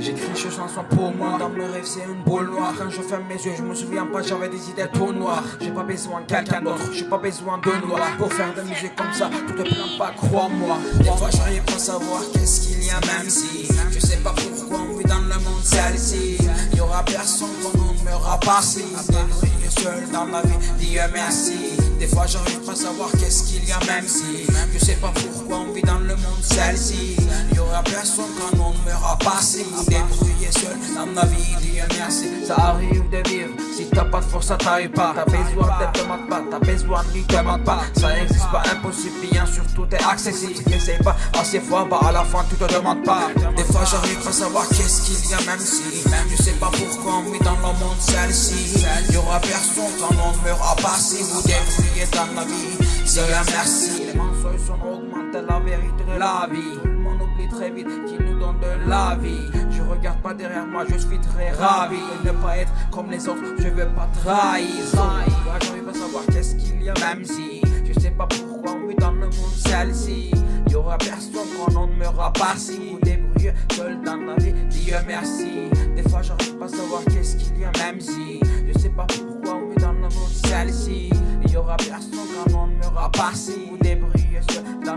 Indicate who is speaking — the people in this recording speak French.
Speaker 1: J'écris une chanson pour moi Dans mes rêves c'est une boule noire. Quand je ferme mes yeux je me souviens pas j'avais des idées tout noires. J'ai pas besoin de quelqu'un d'autre J'ai pas besoin de noir. Pour faire de la musique comme ça Tu te plains pas crois-moi. Des fois j'arrive pas à savoir qu'est-ce qu'il y a même si Je sais pas pourquoi on vit dans le monde celle-ci. Y aura personne quand on ne meura pas si seul dans la vie Dieu merci. Des fois j'arrive pas à savoir qu'est-ce qu'il y a même si Je sais pas pourquoi on vit dans le monde celle-ci. Y aura personne quand on ne meura pas si Débrouiller seul. Dans la vie Dieu merci Ça arrive de vivre. Si t'as pas de force ça t'arrive pas. T'as besoin d'être demande pas T'as besoin de lui demande pas Ça n'existe pas impossible. Bien sûr tout est accessible. Si t'essayes pas. Assez fois Bah à la fin tu te demandes pas. Des fois j'arrive pas à savoir qu'est-ce qu'il y a même si. Je sais pas pourquoi vit dans le monde celle-ci. Y aura personne quand on ne meura pas Si vous débrouillez dans la vie. Dieu merci. Les mensonges sont augmentés la vérité de la vie très vite qui nous donne de la vie. Je regarde pas derrière moi je suis très ravi. De ne pas être comme les autres je veux pas trahir J'arrive à savoir qu'est-ce qu'il y a même si Je sais pas pourquoi on vit dans le monde celle-ci. Y aura personne quand on ne meura pas si. Vous débrouillez seul dans la vie Dieu merci. Des fois j'arrive pas à savoir qu'est-ce qu'il y a même si Je sais pas pourquoi on vit dans le monde celle-ci. Y aura personne quand on ne meura pas si. Vous débrouillez seul dans